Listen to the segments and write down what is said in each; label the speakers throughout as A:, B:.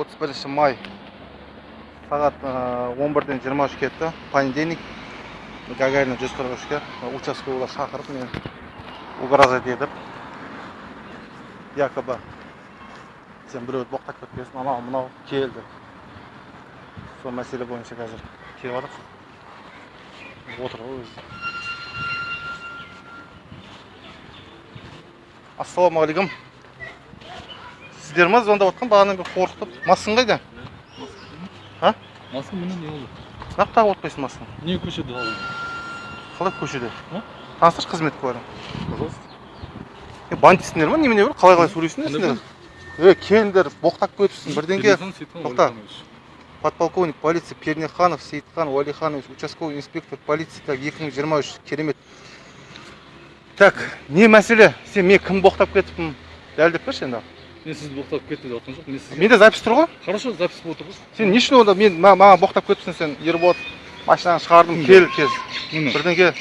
A: отыз бірінші май сағат он бірден жиырма үш кетті. Понедельник гагарина жүз қырық үшке участковыйлар шақырып мені угрожать етіп якобы сен біреуді боқтап кеткенсің анау мынау кел деп сол мәселе бойынша қазір келіп жатыр отыр ғой өзі ассалаумағалейкум. Сіздер ма? звондап жатқан бағанадан бері қорқытып. Маскаң қайда? А?
B: Маска міне не болды.
A: Неғып тағып отпайсың масканы
B: не көшеде алдым
A: қалай көшеде таныстыршы қызметкерлерің
B: пожалуйста.
A: Е бандитсіңдер ма? Немене бір? Қалай қалай сөйлейсіңдер сендер е келіңдер боқтап кетіпсің
B: Сейітхан
A: тоқта. Подполковник полиция пернеханов сейітхан уәлиханович участковый инспектор полиция так екі мың жиырма үш керемет. Так не мәселе? Сен мен кім боқтап кетіппін? Дәлелдеп берші енді.
B: Мен сізді боқтап кетті деп жатқан жоқ мен сізге
A: менде запись тұр ғой
B: хорошо запись болып тұр ғой
A: сен не үшін онда мен ма- маған боқтап кетіпсің сен ерболат машинаны шығардым кел
B: міне
A: бірдеңке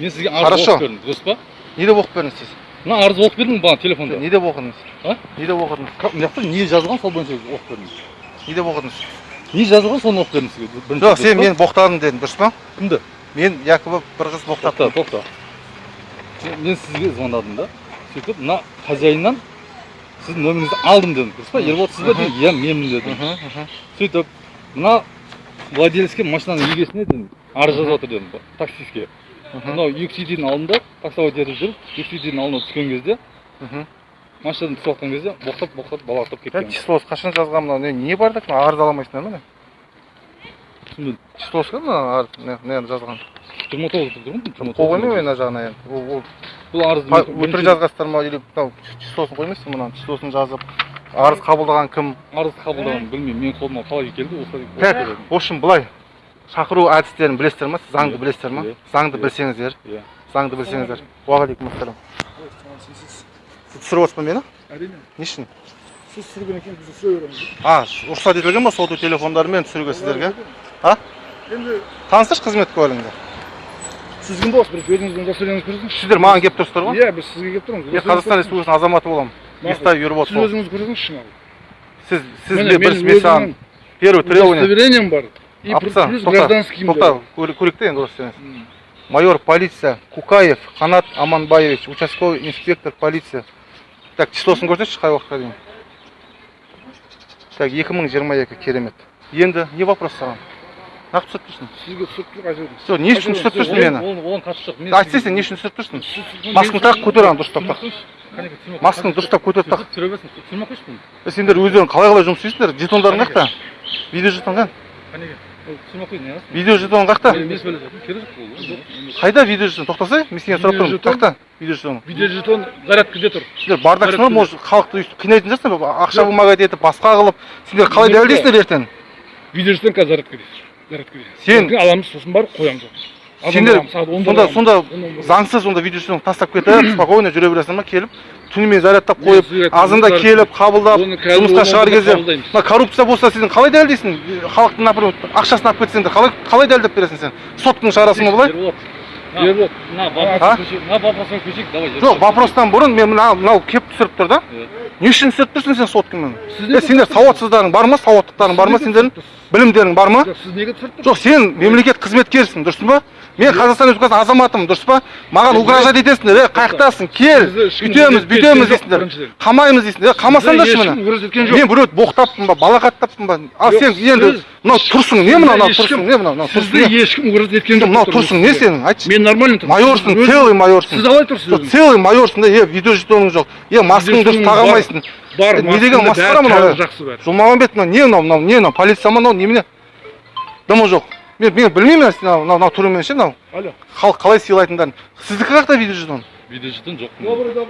B: мен сізге арыз
A: Хорошо.
B: оқып бердім дұрыс па
A: не деп оқып бердіңіз сіз
B: мына арыз оқып бердім бағана телефонда
A: не деп оқыдыңыз
B: А?
A: не деп оқыдыңыз
B: мына жақта не жазылған сол бойынша оқып бердім
A: не деп оқыдыңыз
B: не жазылған соны оқып бердім сізге бірінші
A: жоқ сен мені боқтадың дедің дұрыс па
B: кімді
A: мен якобы бір қыз
B: тоқта
A: боқтаппын
B: тоқта мен сізге звондадым да? Сөйтіп мына хозяиннан сіздің номеріңізді алдым дедім. Дұрыс па?
A: Мхм.
B: ерболат сіз ба? дедім иә менмін дедім. Сөйтіп мына владельцке машинаның егесіне дедім. Арыз жазып жатыр дедім таксистке мынау үйдің алдында таксовать етіп жүріп үйдің алдына түскен кезде машинадан түсіп жатқан кезде боқтап боқтап балақтап кеткен.
A: Числосы қашан жазған мынау? Не бар мына арыз ала алмайсыңдар ма
B: түсінбедім.
A: Числосы кім мына арыз жазған?
B: Жиырма тоғыз тұр ғой
A: қол қоймай ма мына жағына енді? Ол ол
B: бұл мен-
A: өтірік жазғансыздар ма или мынау числосын қоймайсың мынаны числосын жазып арыз қабылдаған кім?
B: Арыз қабылдағанын білмеймін менің қолыма қалай келді осылай
A: так в общем былай. Шақыру әдістерін білесіздер ма? Сіз заңды
B: Иә.
A: білесіздер ма? заңды білсеңіздер.
B: Иә.
A: Заңды білсеңіздер. Уағалейкум ассалам сіз түсіріп отырсыз ба мені?
C: Әрине.
A: Не үшін?
C: Сіз түсірген екен біз түсіре береміз.
A: А рұқсат етілген ба соту телефондарымен түсіруге сіздерге? А?
C: Енді
A: таныстыршы қызметкерлеріңді?
C: Сіз кім боласыз бірінші өзіңіздің удостоверениеңізді көрсетіңізші
A: сіздер маған келіп тұрсыздар ғой.
C: Иә біз сізге келіп тұрмыз.
A: Мен қазақстан республикасының азаматы боламын
C: Мақұл.
A: естаев ерболат
C: сіз
A: бол.
C: өзіңізді көрсетіңізші маған
A: сіз сіз
C: Міне,
A: де
C: менің
A: бірінші мен саған первый требование.
C: удостоверением бар. И плюс
A: тоқта,
C: гражданскийім
A: тоқта көрейік те енді
C: М.
A: майор полиция кукаев қанат аманбаевич участковый инспектор полиция. Так числосын көрсетші қай уақытқа дейін? Так екі мың жиырма екі керемет. Енді не вопрос саған? Нақты түсіріп тұрсың
C: сізге түсіріп тұр қай
A: все не үшін түсіріп тұрсың мені
B: оған қатысы жоқ мен
A: айтсай сен не үшін түсіріп тұрсың масканы тақ көтер ана дұрыстап тақ масканы дұрыстап көтеріп тақ
B: түсіре берсін түсірмей ақ қойшы бұны
A: сендер өздерің қалай қалай жұмыс істейсіңдер жетондарың қаяқта видео жетон қане видео жетон
B: жоқ ол
A: қайда видео жетон тоқтасай мен сенен сұрап тұрмын қаяқта видео жетон.
C: Видеожетон зарядкіде тұр
A: сендер бардақсыңдар может халықты өйстіп қинайтын шығарсыңдар ақша бумага етіп басқа қылып. Сендер қалай дәлелдейсіңдер ертең.
C: Видеожетон қазір зарядкіде зарядкіде
A: Сен-
C: аламыз сосын барып қоямыз
A: сендер
C: онда
A: сонда сонда
C: Он- он-
A: заңсыз сонда видео жетон тастап кетіп спокойно жүре бересіңдер ма келіп түнімен зарядтап қойып
C: жұмыстар-
A: келіп қабылдап жұмысқа шығар
C: онда
A: кезде мына коррупция болса сен қалай дәлелдейсің? Халықтың например ақшасын алып кетсеңдер қалай қалай дәлелдеп бересің сен? Сотканы шығарасың ба былай?
B: Ерболат
C: Ерболат,
B: на
A: А?
B: вопросқа көшейік давай
A: жоқ вопростан бұрын мен мына мынау келіп түсіріп тұр да. Не үшін түсіріп тұрсың сен соткамен сендер сауатсыздарың бар ма? Сауаттықтарың бар ма сендердің? білімдерің бар ма?
C: Сіз неге түсіріп тұрсыз?
A: Жоқ сен мемлекет қызметкерсің дұрыс па? Мен қазақстан республикасының азаматымын дұрыс па? Маған угрожать етесіңдер е қаяқтасың кел үйтеміз бүйтеміз дейсіңдер қамаймыз дейсіңдер е қамасаңдаршы мені мен біреуді боқтаппын ба балағаттаппын ба? Ал сен енді мынау тұрсың не мынау мынау тұрсың не мынау мынау
C: сізді ешкім угрожать еткен жоқ
A: мынау тұрсың не сенің? Айтшы.
C: Мен нормально тұрмын
A: майорсың целый майорсың.
C: Сіз қалай тұрсыз өзіңіз?
A: целый майорсың да е видео жетоның жоқ. Е маскаңды дұрыс таға
C: бар.
A: алмайсың
C: бар
A: Е, не деген масқара мынау е?
C: жақсы бәрі.
A: Жолмағанбет мынау не мынау мынау не мынау полиция ма мынау немене дымы жоқ. Мен мен білмеймін мынау мынау мынау түрімен ше мынау?
C: Алло.
A: Халық қалай сыйлайтындарын сіздікі қаяқта видео жетон
B: видеожетон жоқ.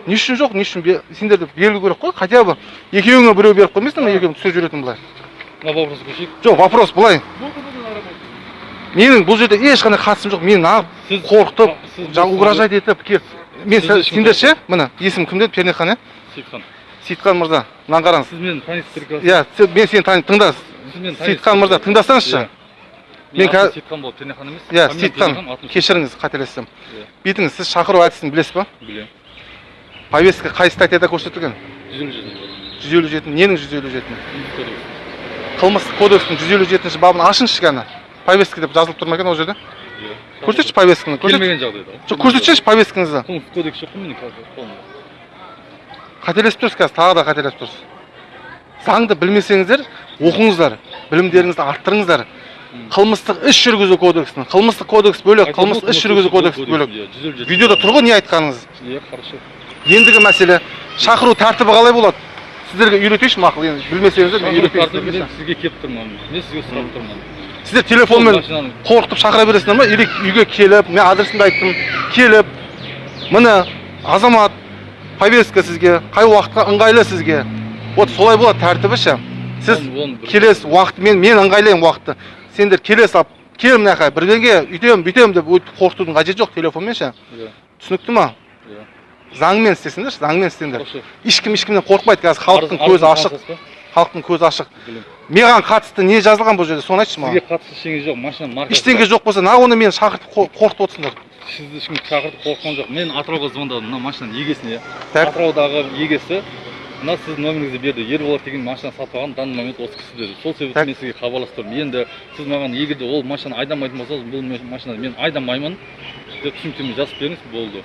A: Не үшін жоқ не үшін сендерді берілу керек қой хотя бы. Екеуіңе біреу беріп қоймайсыңдар ма екеуің түсіріп жүретін былай?
B: На вопросқа көшейік.
A: Жоқ вопрос былай. Менің бұл жерде ешқандай қатысым жоқ. Мені нағып қорқытып жаңағы угрожать етіп мен сендер ше міне есімім кім деді пернехан иә
B: сейітхан
A: сейітхан мырза мынаны қараңыз
B: сіз мені танисыз прекрасно
A: иә мен сені танимын тыңда сейітхан мырза тыңдасаңызшы. Мен қазір-
B: сейітхан болды пернехан емес.
A: Иә сейітхан кешіріңіз қателестім
B: Иә.
A: бүйтіңіз сіз шақыру әдісін білесіз ба?
B: Білемін.
A: Повестка қай статьяда көрсетілген?
B: Жүз елу жеті.
A: Жүз елу жеті ненің жүз елу жеті.
B: Қылмыстық
A: кодекстің жүз елу жетінші бабын ашыңызшы кәні. Повестка деп жазылып тұр ма екен ол жерде?
B: Иә.
A: Көрсетші повестканы
B: келмеген жағдайда
A: жоқ көрсетсеңізші повесткаңызды
B: қылмыстық кодекс жоқ қой менің қазір қолымда
A: қателесіп тұрсыз қазір тағы да қателесіп тұрсыз. Заңды білмесеңіздер оқыңыздар білімдеріңізді арттырыңыздар. Қылмыстық іс жүргізу кодексін қылмыстық кодекс бөлек қылмыстық іс жүргізу кодексі бөлек.
B: иә
A: видеода тұр ғой не айтқаныңыз?
B: Иә хорошо.
A: Ендігі мәселе шақыру тәртібі қалай болады? Сіздерге үйретейінші мақұл енді білмесеңіздер мен үйретейін
B: сізге келіп тұрмын мен сізге сұрап тұрмын.
A: Сіздер телефонмен қорқытып шақыра бересіңдер ма или үйге келіп мен адресімді айттым келіп міне азамат повестка сізге қай уақытқа ыңғайлы сізге вот солай болады тәртібі ше сіз келесі уақыт мен мен ыңғайлаймын уақытты сендер келе салып кел мына жаққа бірдеңе үйтемін бүйтемін деп өйтіп қорқытудың қажеті жоқ телефонмен ше
B: иә
A: түсінікті ма
B: иә
A: заңмен істесіңдерші заңмен істеңдер ешкім ешкімнен қорықпайды қазір халықтың көзі ашық халықтың көзі ашық. Маған қатысты не жазылған бұл жерде соны айтшы
B: сізге
A: маған
B: қатысты ештеңе жоқ машина маркасы
A: ештеңе жоқ болса неғып онда мені шақыртып қор- қорқытып отырсыңдар.
B: Сізді ешкім шақыртып қорыққан жоқ. Мен атырауға звондадым мына машинаның егесіне.
A: Так.
B: атыраудағы егесі мына сіздің номеріңізді берді. Ерболат деген машина сатып алған данный момент осы кісі деді. Сол себепті мен сізге хабарласып тұрмын енді сіз маған егер де ол машинаны айдамайтын болсаңыз бұл машинаны мен айдамаймын деп түсініктеме жазып беріңіз болды.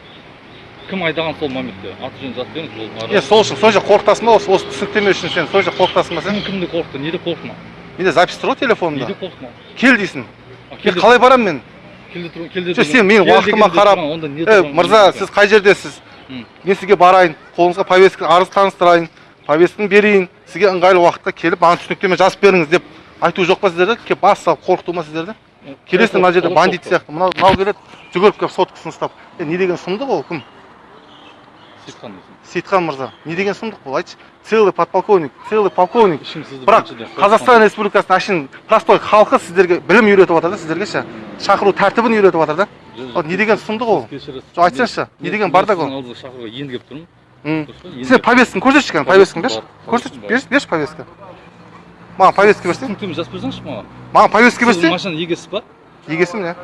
B: Кім айдаған сол моментте? Аты жөнін жазып беріңіз
A: е сол үшін жерде қорқытасың ба? Осы осы түсініктеме үшін сен жерде қорқытасың ба сен?
B: Кім кімді қорқытты? Неде қорқытма
A: менде запись тұр ғой
B: неде
A: телефонымда
B: қорқытма
A: кел дейсің қалай барамын мен?
B: келді тұр-
A: Жоқ, сен менің уақытыма қарап,
B: не
A: мырза
B: не
A: сіз қай жердесіз? Мен сізге барайын қолыңызға повестка арыз таныстырайын повестканы берейін сізге ыңғайлы уақытта келіп маған түсініктеме жазып беріңіз деп айту жоқ па сіздерде? Келіп бас салып қорқыту ма сіздерді
B: тұрған?
A: келесің мына жерде бандит сияқты. Мынау мынау келеді жүгіріп келіп соткасын ұстап е не деген сұмдық ол кім?
B: Сейітхан дейсің.
A: сейітхан мырза не деген сұмдық бұл айтшы. Целый подполковник целый полковник. Бірақ қазақстан республикасының әшейін простой халқы сіздерге білім үйретіп жатыр да сіздерге ше? Шақыру тәртібін үйретіп жатыр да. Ол не деген сұмдық ол? жоқ айтсаңызшы не деген бардак ол?
B: шақыруға енді келіп тұрмын.
A: Сен повестканы көрсетші кәне? Повестканы берші?
B: Бар,
A: көрсет
B: повесткам бар.
A: берші берші повестка? Маған повестка берші
B: түсініктеме жазып берсеңізші маған.
A: Маған повестка
B: сіз
A: берші
B: машинаның егесісіз ба
A: егесім иә.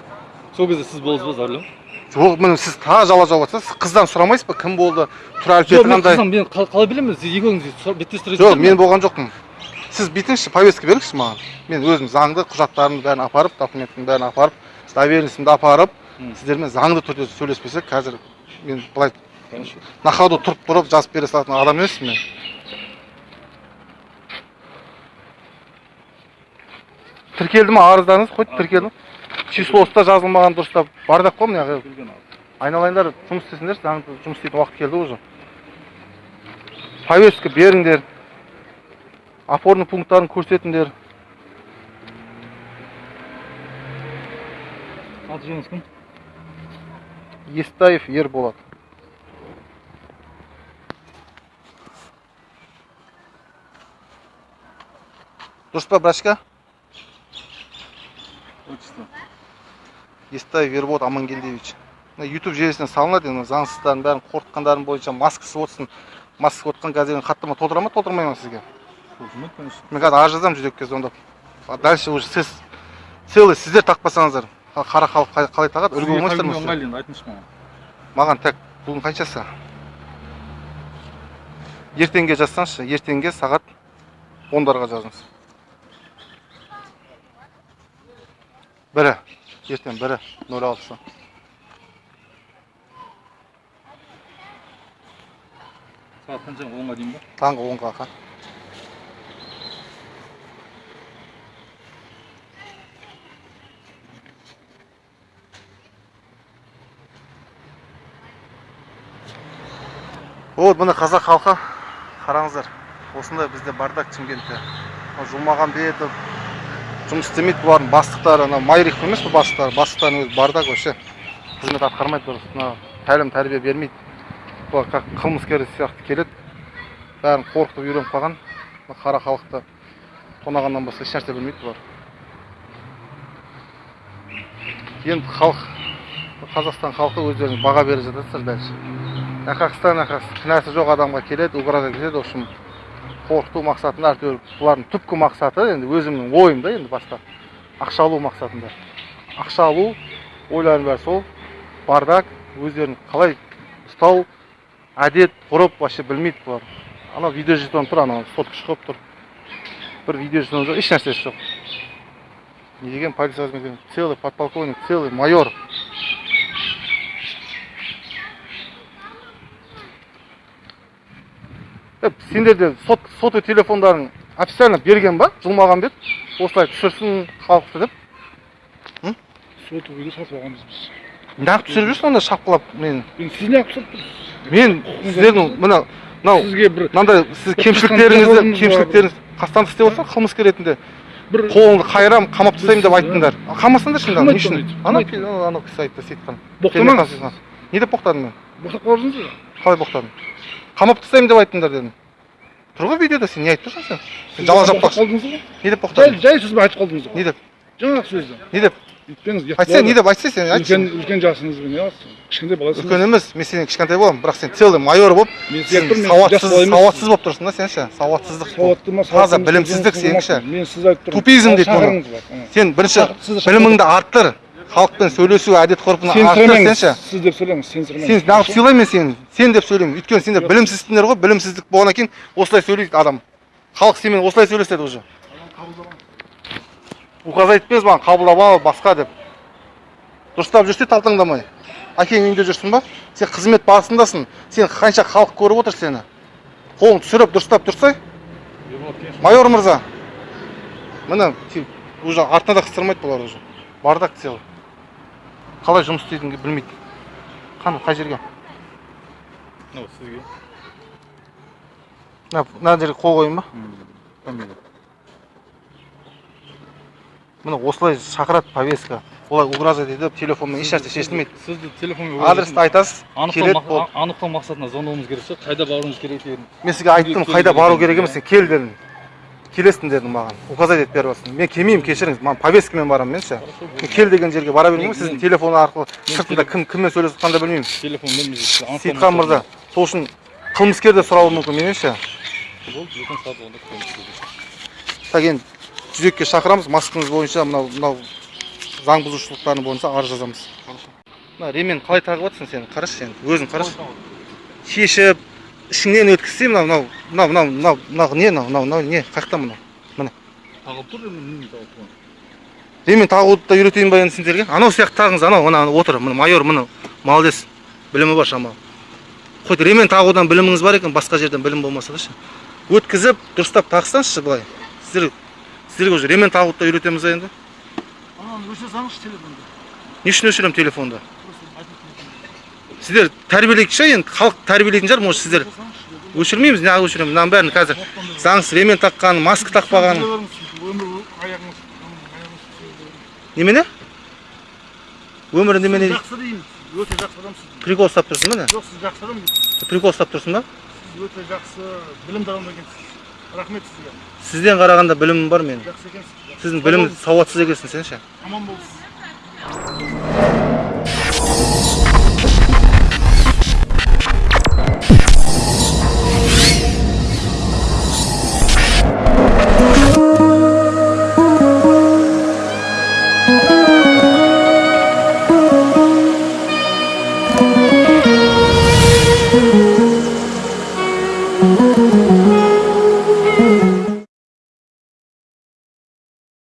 B: Сол кезде сіз болдыңыз ба за рулем
A: жоқ міне сіз тағы жала жауып жатсыз сіз қыздан сұрамайсыз ба? Кім болды? Тұр
B: жоқ
A: әлпеті
B: мен
A: қандай
B: қыздан мен қал- қалай білемін сіз екеуіңіз беттестіре
A: жоқ мен болған жоқпын. Сіз бүйтіңізші повестка беріңізші маған. Мен өзім заңды құжаттарымды бәрін апарып документімді бәрін апарып доверенностьімді апарып сіздермен заңды түрде сөйлеспесек қазір мен былай на ходу тұрып тұрып жазып бере салатын адам емеспін мен. Тіркелді ма? Арыздарыңыз қойды тіркелді ма? Числосы да жазылмаған дұрыстап. Бардақ қой мына айналайындар жұмыс істесіңдер заңды жұмыс істейтін уақыт келді уже. Повестка беріңдер опорный пункттарын көрсетіңдер.
B: Аты жөніңіз кім?
A: Естаев ерболат. Дұрыс па брачка
B: отчество.
A: Естаев ерболат амангелдиевич. Мына ютуб желісіне салынады енді заңсыздардың бәрін қорқытқандарың бойынша маскасы отсын маскасы отқан қазір хаттама толтыра ма толтырмай ма сізге?
B: Толтырмайды конечно.
A: Мен қазір арыз жазамын жүрекке звондап А дальше уже сіз целый сіздер тақпасаңыздар. Қара халық қалай- тағады? Үлгі болмайсыздар ма
B: ыңғайлы енді айтыңызшы маған.
A: Маған так бүгін қаншасы? Ертеңге жазсаңызшы ертеңге сағат ондарға жазыңыз. Бірі. Ертең бірі нөл алтысы
B: сағат қанша онға дейін ба
A: таңғы онға қа вот міне қазақ халқы қараңыздар осындай бізде бардак шымкентте жұмағанбетов жұмыс істемейді бұлардың бастықтары анау майрих емес пе бастықтары? Бастықтардың өзі бардак вообще. Қызмет атқармайды дұрыс мына тәлім тәрбие бермейді. Бұлар как қылмыскер сияқты келеді. Бәрін қорқытып үйреніп қалған. Қара халықты тонағаннан басқа ешнәрсе білмейді бұлар. Енді халық қазақстан халқы өздеріңіз баға беріп жатасыздар дальше нақақстан нақақ кінәсі жоқ адамға келеді угроза кетеді в общем. Қорқыту мақсатында әйтеуір бұлардың түпкі мақсаты енді өзімнің ойым да енді басқа. Ақша алу мақсатында. Ақша алу ойларының бәрі сол. Бардак өздерін қалай ұстау әдет ғұрып вообще білмейді бұлар. Анау видео жетон тұр анау соткыш қылып тұр. Бір видео жетон жоқ еш нәрсесі жоқ. Не деген полиция қызметкері целый подполковник целый майор. Сендерде сот сотовый телефондарын официально берген ба жылмағанбет осылай түсірсін халықты деп
C: сотовыйды сатып алғанбыз біз
A: неғып түсіріп жүрсің анда шапқылап мен
C: енді сіз неғып сатып тұрсыз
A: мен сіздердің мына мынау
C: сізге бір
A: мынандай сіз кемшіліктеріңізді кемшіліктеріңіз қастандық істеп отырсың қылмыскер ретінде
C: бір
A: қолыңды қайырам қамап тастаймын деп айттыңдар қамасаңдаршы енді не үшін ана анау кісі айтты сейітхан
C: боқтамаңыз
A: не деп боқтадым мен
C: боқтап қалдыңыз ба
A: қалай боқтадым қамап тастаймын деп айттыңдар дедім. Тұр ғой видеода сен не айтып тұрсың сен?
C: Боқтап
A: жаппақшы не деп боқтадың
C: жай сөзбен айтып қалдыңыз ғой.
A: Не деп?
C: Жаңағы сөзді.
A: Не деп? Айтсай не деп? Айтсай сен айтшы
C: үлкен үлкен жасыңызбен не қыласыз? Кішкентай баласыз
A: үлкен емес мен сенен кішкентай боламын бірақ сен целый майор болып сен сауатсыз сауатсыз болып тұрсың да сен ше? Сауатсыздық
C: сауатты ма
A: таза білімсіздік сенікі ше?
C: мен сіз айтып тұрмын.
A: Тупизм дейді
C: ана.
A: сен бірінші біліміңді арттыр халықпен сөйлесу әдет ғұрпын сен
C: сіз деп сөйлеңіз сенсіремеңіз
A: сен неғып сыйлаймын мен сені сен деп сөйлеймін. Өйткені сендер білімсізсіңдер ғой білімсіздік болғаннан кейін осылай сөйлейді адам. Халық сенімен осылай сөйлеседі уже. Указ айтпеңіз маған қабылдап ал басқа деп. Дұрыстап жүрсе талтаңдамай. Әкең үйінде жүрсің ба? Сен қызмет барысындасың. Сен қанша халық көріп отыр сені. Қолыңды түсіріп дұрыстап тұрсай. Майор мырза. Міне уже артына да қыстырмайды бұлар уже. Бардак целый қалай жұмыс істейтінін білмейді. Қане қай жерге?
B: Мынау сізге.
A: Мына жерге қол қояйын ба? Міне осылай шақырады повестка. Олай угроза етіп телефонмен ешнәрсе шешілмейді.
B: сізді телефонмен
A: адресті айтасыз келеді
B: анықтау мақсатында звондауымыз керек шығар қайда баруымыз керек екенін.
A: Мен сізге айттым қайда бару керек емес кел дедім. Келесің дедім маған. Указать етіп беріп жатсың мен келмеймін кешіріңіз. Маған повесткамен барамын мен ше мен кел деген жерге бара бермеймін ғой сіздің телефон арқылы. Сыртында кім кіммен сөйлесіп жатқанын да білмеймін.
B: Телефонмен
A: сейітхан мырза сол үшін қылмыскер де сұрауы мүмкін менен ше
B: телефон
A: так енді жүзекке шақырамыз. Маскаңыз бойынша мынау мынау заң бұзушылықтары бойынша арыз жазамыз. Мына ремень қалай тағып жатрсың сен қарашы сен өзің қарашы. Шешіп ішіңнен өткізсе мынау мынау мынау мынау мынау мынау не мынау мынау мынау не? Қай жақта мынау
B: тағылып тұр енді немен тағылып тұрған
A: ремень тағуды да үйретейін ба енді сендерге? Анау сияқты тағыңыз анау мына отыр міне майор міне молодец. Білімі бар шамалы. Хоть ремень тағудан біліміңіз бар екен басқа жерден білім болмаса да ше. Өткізіп дұрыстап тағсаңызшы былай. Сіздер сіздерге уже ремень тағуды да үйретеміз енді?
C: Ананы өшіре салыңызшы телефонды.
A: Не үшін өшіремін телефонды? Сіздер тәрбиелейік ше енді? Халық тәрбиелейтін шығар может сіздер өшірмейміз? Неғып өшіреміз мынаның бәрін қазір заңсыз ремень таққан маска тақпаған немене? Өмірі немене?
C: Жақсы деймін өте жақсы адамсыз
A: прикол ұстап тұрсың ба не?
C: Жоқ сіз жақсы адам
A: прикол ұстап тұрсың ба?
C: Сіз өте жақсы білімді адам екенсіз. Рахмет сізге.
A: Сізден қарағанда білімім бар менің.
C: Жақсы екенсіз.
A: Сіздің білім сауатсыз екенсің сен ше
C: аман болыңыз